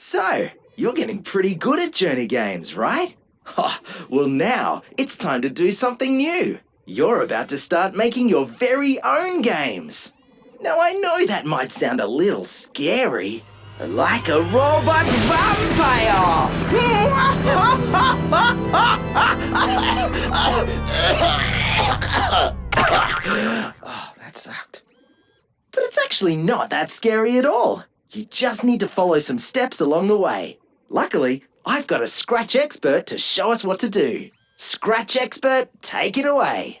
So, you're getting pretty good at Journey games, right? Oh, well, now it's time to do something new. You're about to start making your very own games. Now, I know that might sound a little scary. Like a robot vampire! oh, that sucked. But it's actually not that scary at all. You just need to follow some steps along the way. Luckily, I've got a Scratch expert to show us what to do. Scratch expert, take it away.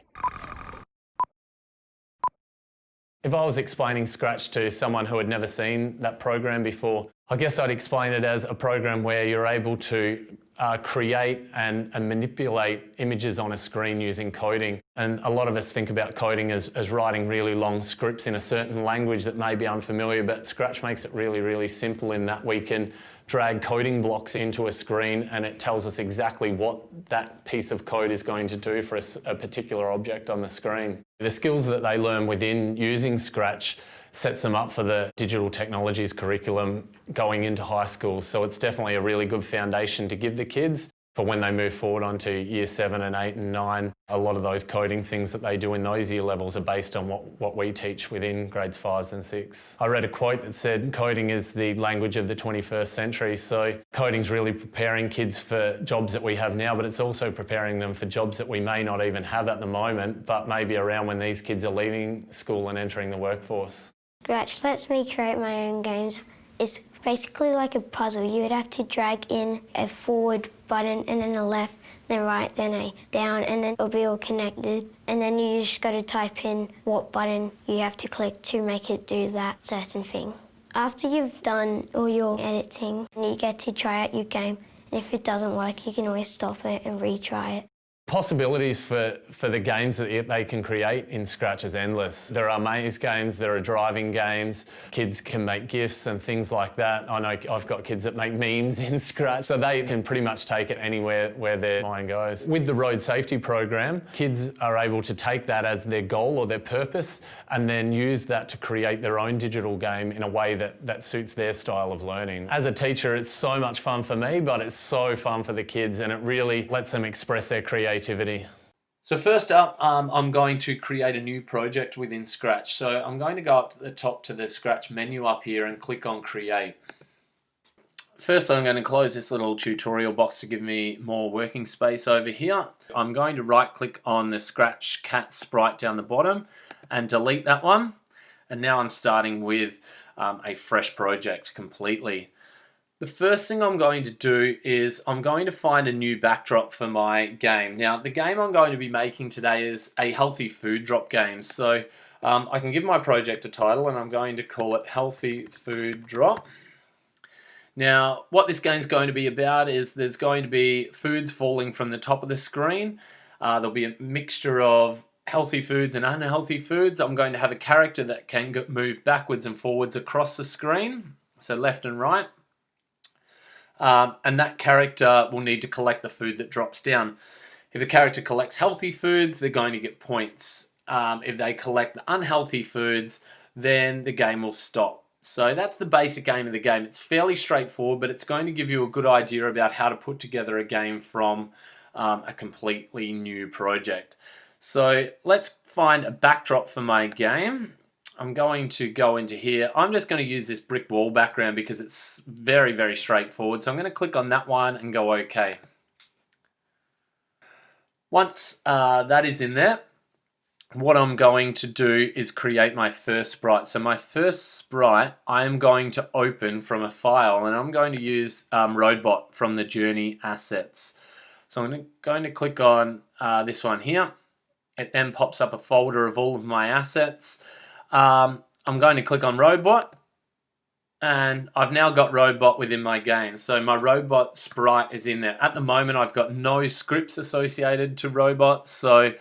If I was explaining Scratch to someone who had never seen that program before, I guess I'd explain it as a program where you're able to uh, create and, and, manipulate images on a screen using coding. And a lot of us think about coding as, as writing really long scripts in a certain language that may be unfamiliar, but Scratch makes it really, really simple in that we can drag coding blocks into a screen and it tells us exactly what that piece of code is going to do for a, a particular object on the screen. The skills that they learn within using Scratch sets them up for the digital technologies curriculum going into high school. So it's definitely a really good foundation to give the kids for when they move forward onto year seven and eight and nine. A lot of those coding things that they do in those year levels are based on what, what we teach within grades five and six. I read a quote that said coding is the language of the 21st century. So coding's really preparing kids for jobs that we have now, but it's also preparing them for jobs that we may not even have at the moment, but maybe around when these kids are leaving school and entering the workforce. Scratch lets me create my own games. It's basically like a puzzle. You would have to drag in a forward button and then a left, then right, then a down, and then it'll be all connected. And then you just got to type in what button you have to click to make it do that certain thing. After you've done all your editing, you get to try out your game. And if it doesn't work, you can always stop it and retry it. Possibilities for, for the games that they can create in Scratch is endless. There are maze games, there are driving games, kids can make GIFs and things like that. I know I've got kids that make memes in Scratch, so they can pretty much take it anywhere where their mind goes. With the road safety program, kids are able to take that as their goal or their purpose and then use that to create their own digital game in a way that, that suits their style of learning. As a teacher, it's so much fun for me, but it's so fun for the kids and it really lets them express their creativity creativity. So first up, um, I'm going to create a new project within Scratch. So I'm going to go up to the top to the Scratch menu up here and click on Create. First, I'm going to close this little tutorial box to give me more working space over here. I'm going to right click on the Scratch cat sprite down the bottom and delete that one. And now I'm starting with um, a fresh project completely. The first thing I'm going to do is I'm going to find a new backdrop for my game. Now the game I'm going to be making today is a healthy food drop game. So um, I can give my project a title and I'm going to call it Healthy Food Drop. Now what this game is going to be about is there's going to be foods falling from the top of the screen. Uh, there'll be a mixture of healthy foods and unhealthy foods. I'm going to have a character that can move backwards and forwards across the screen, so left and right. Um, and that character will need to collect the food that drops down. If the character collects healthy foods, they're going to get points. Um, if they collect the unhealthy foods, then the game will stop. So that's the basic game of the game. It's fairly straightforward, but it's going to give you a good idea about how to put together a game from um, a completely new project. So let's find a backdrop for my game. I'm going to go into here. I'm just going to use this brick wall background because it's very, very straightforward. So I'm going to click on that one and go OK. Once uh, that is in there, what I'm going to do is create my first sprite. So my first sprite, I am going to open from a file and I'm going to use um, Roadbot from the Journey assets. So I'm going to click on uh, this one here. It then pops up a folder of all of my assets. Um, I'm going to click on robot and I've now got robot within my game. So my robot sprite is in there. At the moment, I've got no scripts associated to robots, so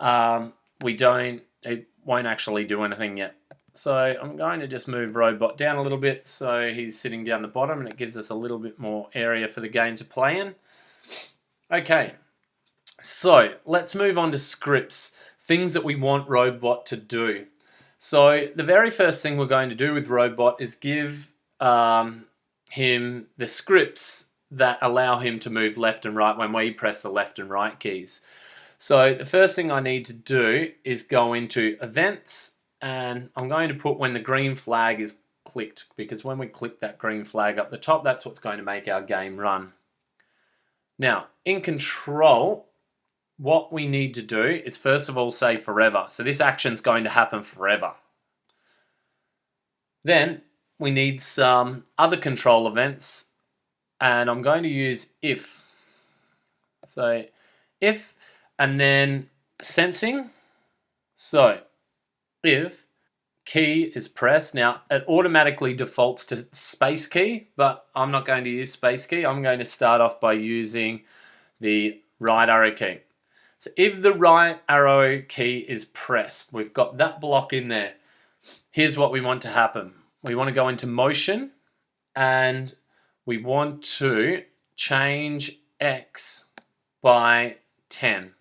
um, we don't, it won't actually do anything yet. So I'm going to just move robot down a little bit so he's sitting down the bottom and it gives us a little bit more area for the game to play in. Okay, so let's move on to scripts, things that we want robot to do. So the very first thing we're going to do with Robot is give um, him the scripts that allow him to move left and right when we press the left and right keys. So the first thing I need to do is go into events and I'm going to put when the green flag is clicked because when we click that green flag up the top that's what's going to make our game run. Now in control what we need to do is first of all say forever. So this action is going to happen forever. Then we need some other control events and I'm going to use if. So if and then sensing. So if key is pressed, now it automatically defaults to space key, but I'm not going to use space key. I'm going to start off by using the right arrow key. So if the right arrow key is pressed, we've got that block in there. Here's what we want to happen. We want to go into motion and we want to change X by 10.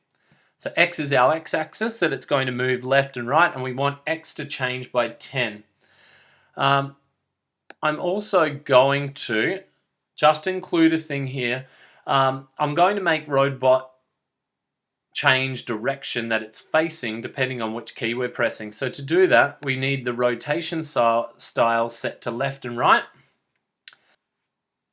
So X is our X axis that it's going to move left and right and we want X to change by 10. Um, I'm also going to just include a thing here. Um, I'm going to make Roadbot change direction that it's facing depending on which key we're pressing. So to do that, we need the rotation style set to left and right.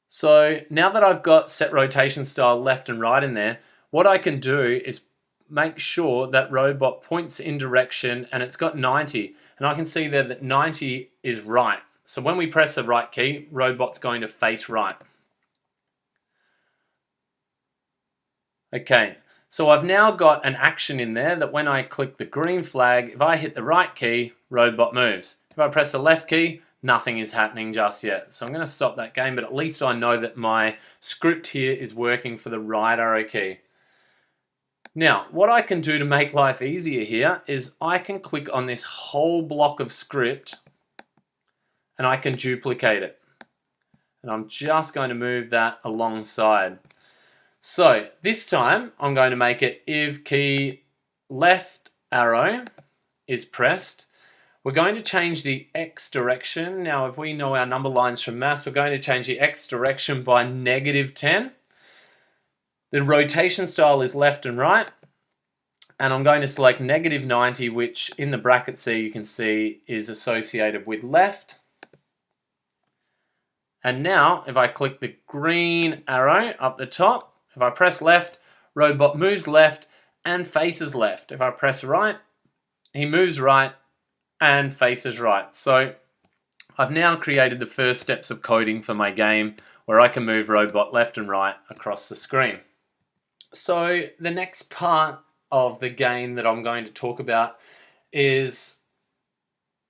So now that I've got set rotation style left and right in there, what I can do is make sure that robot points in direction and it's got 90. And I can see there that 90 is right. So when we press the right key, robot's going to face right. Okay, so I've now got an action in there that when I click the green flag, if I hit the right key, robot moves. If I press the left key, nothing is happening just yet. So I'm going to stop that game, but at least I know that my script here is working for the right arrow key. Now, what I can do to make life easier here is I can click on this whole block of script and I can duplicate it. And I'm just going to move that alongside. So this time I'm going to make it if key left arrow is pressed we're going to change the x direction. Now, if we know our number lines from maths, we're going to change the x direction by negative 10. The rotation style is left and right. And I'm going to select negative 90, which in the brackets there you can see is associated with left. And now, if I click the green arrow up the top, if I press left, robot moves left and faces left. If I press right, he moves right and faces right. So I've now created the first steps of coding for my game where I can move robot left and right across the screen. So the next part of the game that I'm going to talk about is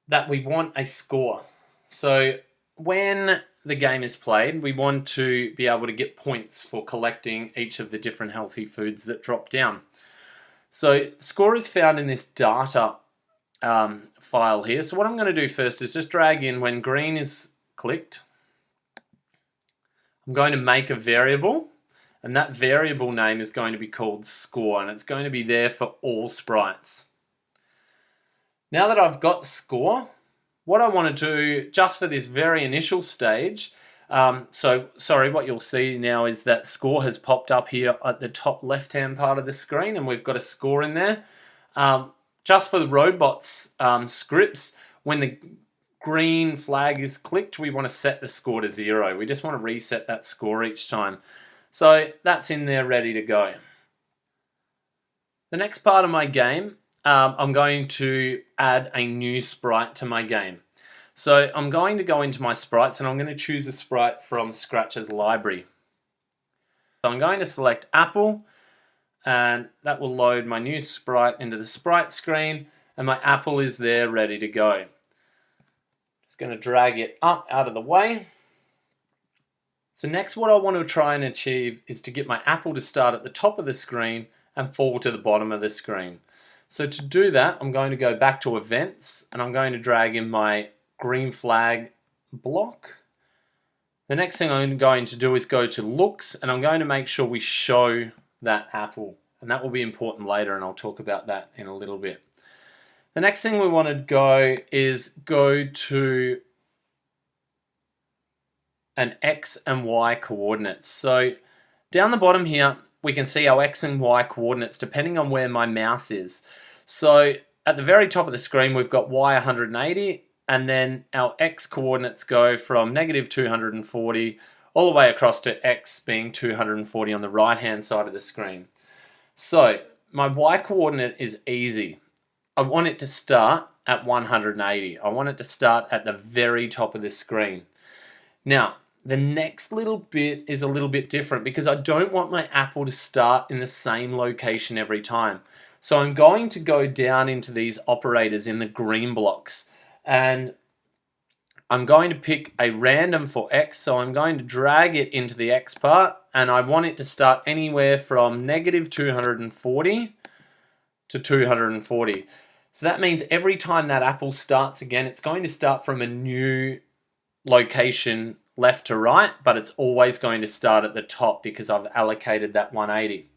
that we want a score. So when the game is played, we want to be able to get points for collecting each of the different healthy foods that drop down. So score is found in this data um, file here. So what I'm going to do first is just drag in when green is clicked. I'm going to make a variable and that variable name is going to be called score and it's going to be there for all sprites. Now that I've got score, what I want to do just for this very initial stage, um, so sorry, what you'll see now is that score has popped up here at the top left hand part of the screen and we've got a score in there. Um, just for the robots um, scripts, when the green flag is clicked, we want to set the score to zero. We just want to reset that score each time. So that's in there ready to go. The next part of my game, um, I'm going to add a new sprite to my game. So I'm going to go into my sprites and I'm going to choose a sprite from Scratch's library. So I'm going to select Apple and that will load my new sprite into the sprite screen and my apple is there ready to go. Just going to drag it up out of the way. So next what I want to try and achieve is to get my apple to start at the top of the screen and fall to the bottom of the screen. So to do that I'm going to go back to events and I'm going to drag in my green flag block. The next thing I'm going to do is go to looks and I'm going to make sure we show that apple. And that will be important later and I'll talk about that in a little bit. The next thing we want to go is go to an X and Y coordinates. So down the bottom here, we can see our X and Y coordinates depending on where my mouse is. So at the very top of the screen, we've got Y 180, and then our X coordinates go from negative 240 all the way across to X being 240 on the right hand side of the screen. So my Y coordinate is easy. I want it to start at 180. I want it to start at the very top of the screen. Now, the next little bit is a little bit different because I don't want my apple to start in the same location every time. So I'm going to go down into these operators in the green blocks and I'm going to pick a random for X. So I'm going to drag it into the X part and I want it to start anywhere from negative 240 to 240. So that means every time that apple starts again, it's going to start from a new location left to right, but it's always going to start at the top because I've allocated that 180.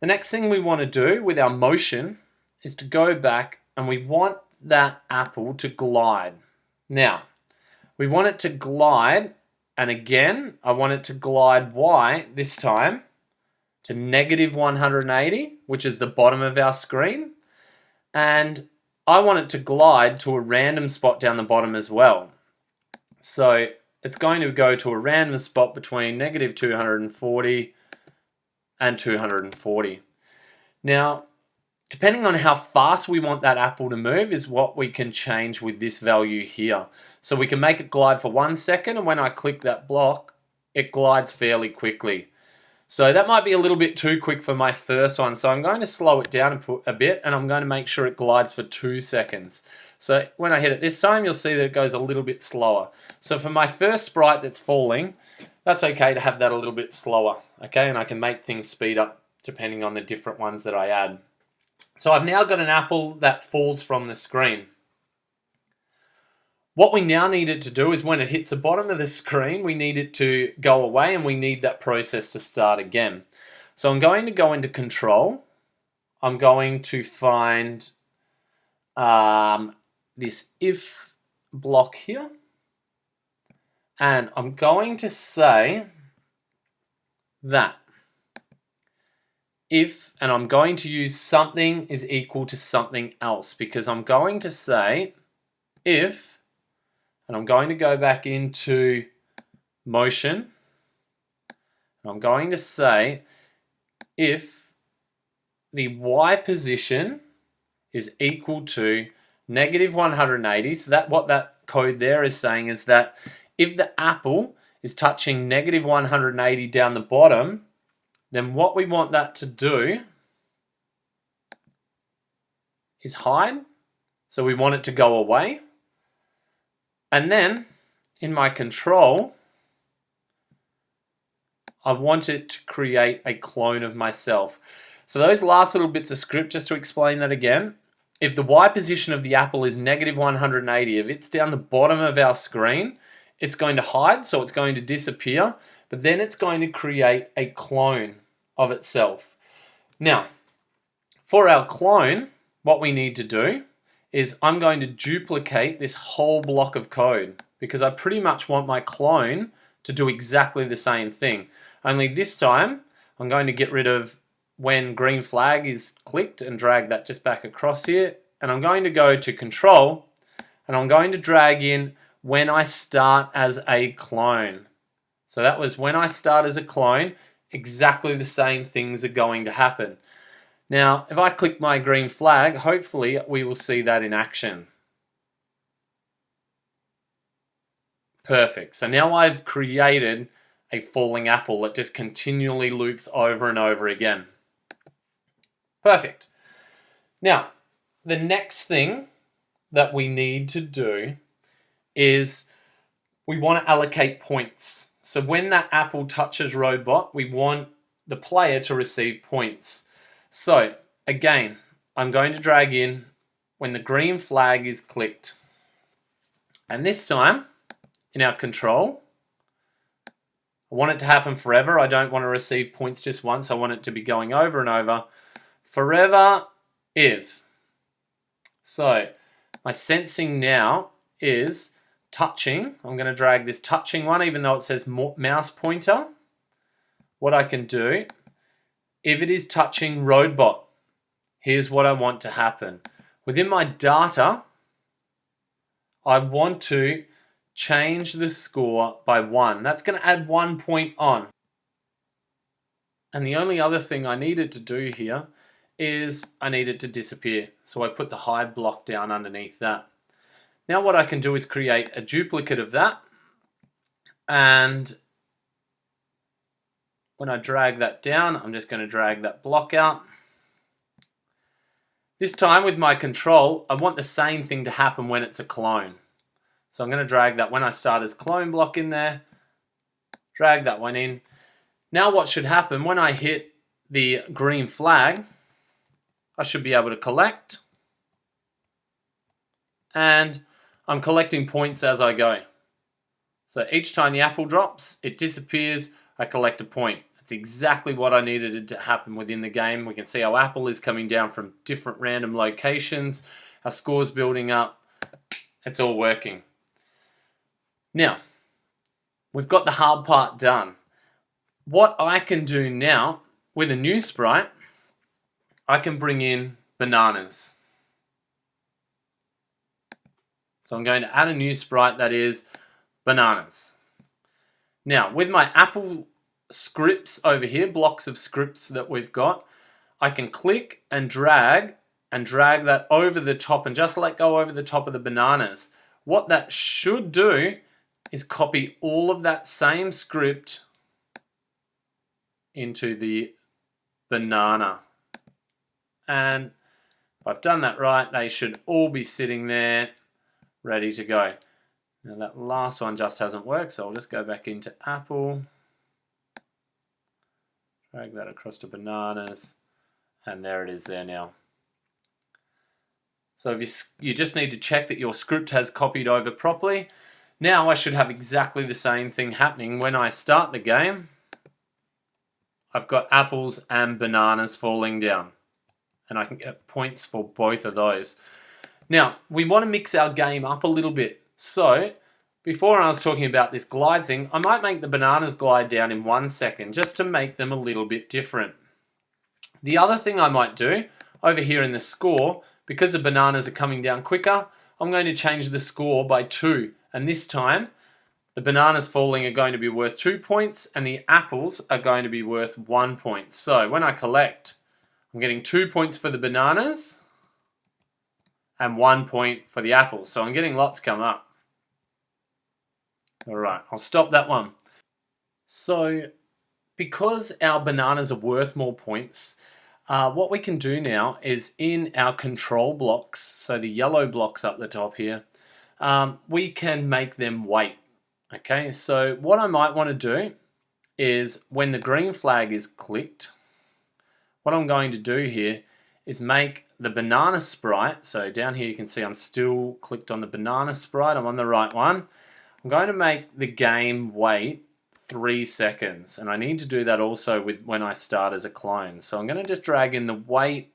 The next thing we want to do with our motion is to go back and we want that apple to glide. Now, we want it to glide, and again, I want it to glide Y this time to negative 180, which is the bottom of our screen, and I want it to glide to a random spot down the bottom as well. So it's going to go to a random spot between negative 240 and 240. Now, depending on how fast we want that apple to move is what we can change with this value here. So we can make it glide for one second and when I click that block, it glides fairly quickly. So that might be a little bit too quick for my first one. So I'm going to slow it down a bit and I'm going to make sure it glides for two seconds. So when I hit it this time, you'll see that it goes a little bit slower. So for my first sprite that's falling, that's okay to have that a little bit slower. Okay, and I can make things speed up depending on the different ones that I add. So I've now got an apple that falls from the screen. What we now need it to do is when it hits the bottom of the screen, we need it to go away and we need that process to start again. So I'm going to go into control. I'm going to find um, this if block here. And I'm going to say that if, and I'm going to use something is equal to something else because I'm going to say if, and I'm going to go back into motion, I'm going to say if the Y position is equal to negative 180. So that what that code there is saying is that if the apple is touching negative 180 down the bottom, then what we want that to do is hide. So we want it to go away. And then in my control, I want it to create a clone of myself. So those last little bits of script, just to explain that again, if the Y position of the apple is negative 180, if it's down the bottom of our screen, it's going to hide, so it's going to disappear, but then it's going to create a clone of itself. Now, for our clone, what we need to do is I'm going to duplicate this whole block of code because I pretty much want my clone to do exactly the same thing. Only this time, I'm going to get rid of when green flag is clicked and drag that just back across here. And I'm going to go to control and I'm going to drag in when I start as a clone. So that was when I start as a clone, exactly the same things are going to happen. Now, if I click my green flag, hopefully we will see that in action. Perfect. So now I've created a falling apple that just continually loops over and over again. Perfect. Now, the next thing that we need to do is we want to allocate points. So when that apple touches robot, we want the player to receive points. So again, I'm going to drag in when the green flag is clicked. And this time, in our control, I want it to happen forever. I don't want to receive points just once. I want it to be going over and over forever if. So my sensing now is touching, I'm going to drag this touching one, even though it says mouse pointer. What I can do, if it is touching roadbot, here's what I want to happen. Within my data, I want to change the score by one. That's going to add one point on. And the only other thing I needed to do here is I need it to disappear. So I put the hide block down underneath that. Now what I can do is create a duplicate of that and when I drag that down, I'm just going to drag that block out. This time with my control, I want the same thing to happen when it's a clone. So I'm going to drag that when I start as clone block in there, drag that one in. Now what should happen when I hit the green flag, I should be able to collect. And I'm collecting points as I go. So each time the apple drops, it disappears, I collect a point. That's exactly what I needed to happen within the game. We can see our apple is coming down from different random locations. Our score's building up. It's all working. Now, we've got the hard part done. What I can do now with a new sprite, I can bring in bananas. So I'm going to add a new sprite that is bananas. Now, with my Apple scripts over here, blocks of scripts that we've got, I can click and drag and drag that over the top and just let go over the top of the bananas. What that should do is copy all of that same script into the banana. And if I've done that right, they should all be sitting there ready to go. Now that last one just hasn't worked, so I'll just go back into Apple, drag that across to bananas, and there it is there now. So you, you just need to check that your script has copied over properly. Now I should have exactly the same thing happening when I start the game. I've got apples and bananas falling down. And I can get points for both of those. Now, we want to mix our game up a little bit. So, before I was talking about this glide thing, I might make the bananas glide down in one second just to make them a little bit different. The other thing I might do over here in the score, because the bananas are coming down quicker, I'm going to change the score by two. And this time, the bananas falling are going to be worth two points and the apples are going to be worth one point. So when I collect, I'm getting two points for the bananas and one point for the apples. So I'm getting lots come up. All right, I'll stop that one. So because our bananas are worth more points, uh, what we can do now is in our control blocks, so the yellow blocks up the top here, um, we can make them wait. Okay, so what I might want to do is when the green flag is clicked, what I'm going to do here is make the banana sprite. So down here you can see I'm still clicked on the banana sprite. I'm on the right one. I'm going to make the game wait three seconds. And I need to do that also with when I start as a clone. So I'm going to just drag in the wait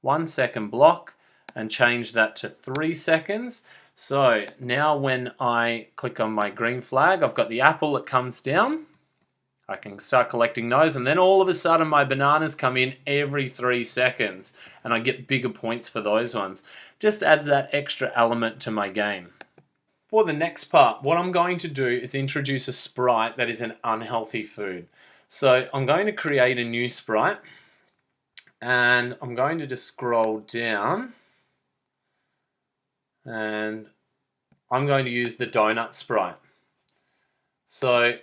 one second block and change that to three seconds. So now when I click on my green flag, I've got the apple that comes down. I can start collecting those and then all of a sudden my bananas come in every three seconds and I get bigger points for those ones. Just adds that extra element to my game. For the next part, what I'm going to do is introduce a sprite that is an unhealthy food. So I'm going to create a new sprite and I'm going to just scroll down and I'm going to use the donut sprite. So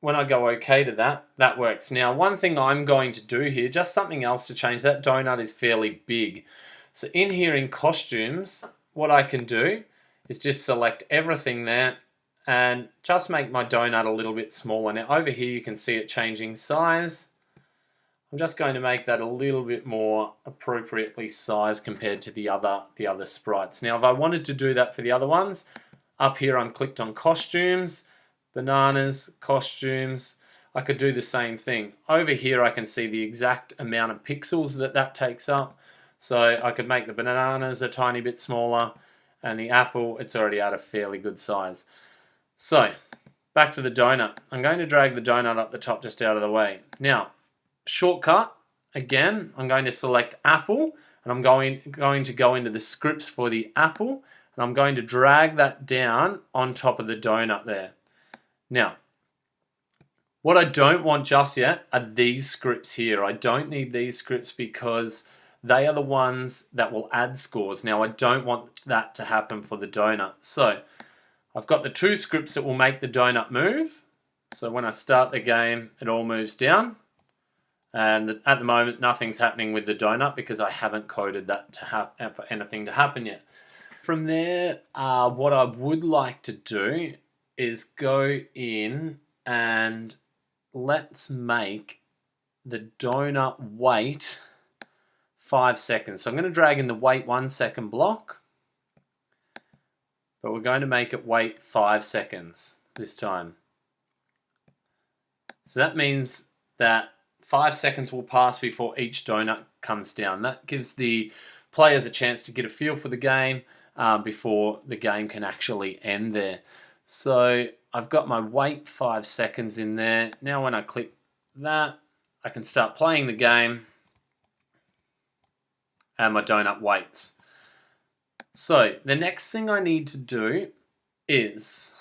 when I go OK to that, that works. Now, one thing I'm going to do here, just something else to change, that donut is fairly big. So in here in costumes, what I can do is just select everything there and just make my donut a little bit smaller. Now over here you can see it changing size. I'm just going to make that a little bit more appropriately sized compared to the other, the other sprites. Now if I wanted to do that for the other ones, up here I'm clicked on costumes, bananas, costumes, I could do the same thing. Over here I can see the exact amount of pixels that that takes up. So I could make the bananas a tiny bit smaller And the apple, it's already at a fairly good size. So, back to the donut. I'm going to drag the donut up the top just out of the way. Now, shortcut, again, I'm going to select apple and I'm going, going to go into the scripts for the apple and I'm going to drag that down on top of the donut there. Now, what I don't want just yet are these scripts here. I don't need these scripts because they are the ones that will add scores. Now, I don't want that to happen for the donut. So, I've got the two scripts that will make the donut move. So when I start the game, it all moves down. And at the moment, nothing's happening with the donut because I haven't coded that to have for anything to happen yet. From there, uh, what I would like to do is go in and let's make the donut wait five seconds. So I'm going to drag in the wait one second block, but we're going to make it wait five seconds this time. So that means that five seconds will pass before each donut comes down. That gives the players a chance to get a feel for the game um, before the game can actually end there. So I've got my wait five seconds in there. Now when I click that, I can start playing the game and my donut waits. So the next thing I need to do is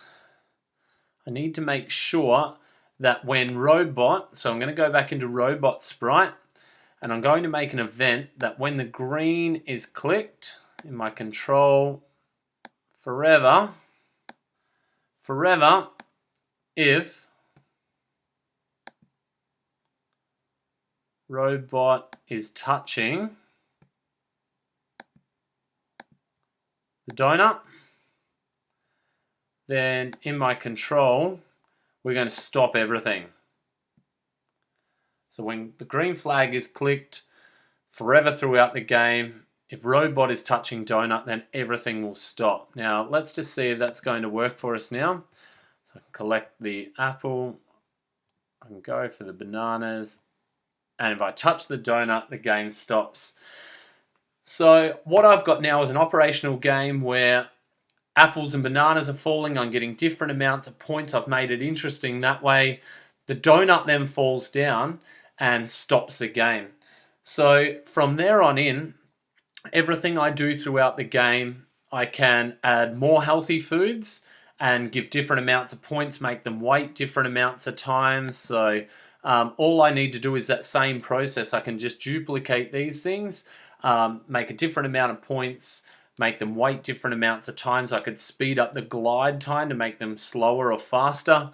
I need to make sure that when robot, so I'm going to go back into robot sprite and I'm going to make an event that when the green is clicked in my control forever, forever, if robot is touching the donut, then in my control, we're going to stop everything. So when the green flag is clicked forever throughout the game, if robot is touching donut, then everything will stop. Now, let's just see if that's going to work for us now. So I can collect the apple, I can go for the bananas, and if I touch the donut, the game stops. So what I've got now is an operational game where apples and bananas are falling. I'm getting different amounts of points. I've made it interesting that way. The donut then falls down and stops the game. So from there on in, everything I do throughout the game, I can add more healthy foods and give different amounts of points, make them wait different amounts of times. So um, all I need to do is that same process. I can just duplicate these things um, make a different amount of points, make them wait different amounts of times. I could speed up the glide time to make them slower or faster.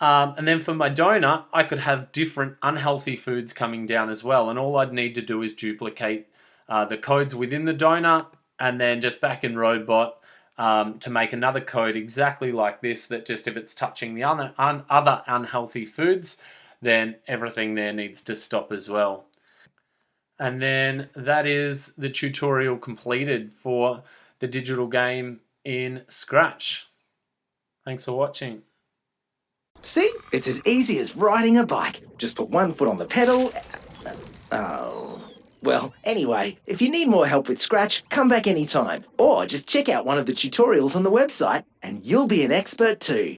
Um, and then for my donor, I could have different unhealthy foods coming down as well. And all I'd need to do is duplicate uh, the codes within the donor and then just back in Robot um, to make another code exactly like this that just if it's touching the other, un other unhealthy foods, then everything there needs to stop as well. And then that is the tutorial completed for the digital game in Scratch. Thanks for watching. See? It's as easy as riding a bike. Just put one foot on the pedal. Uh, oh. Well, anyway, if you need more help with Scratch, come back anytime. Or just check out one of the tutorials on the website and you'll be an expert too.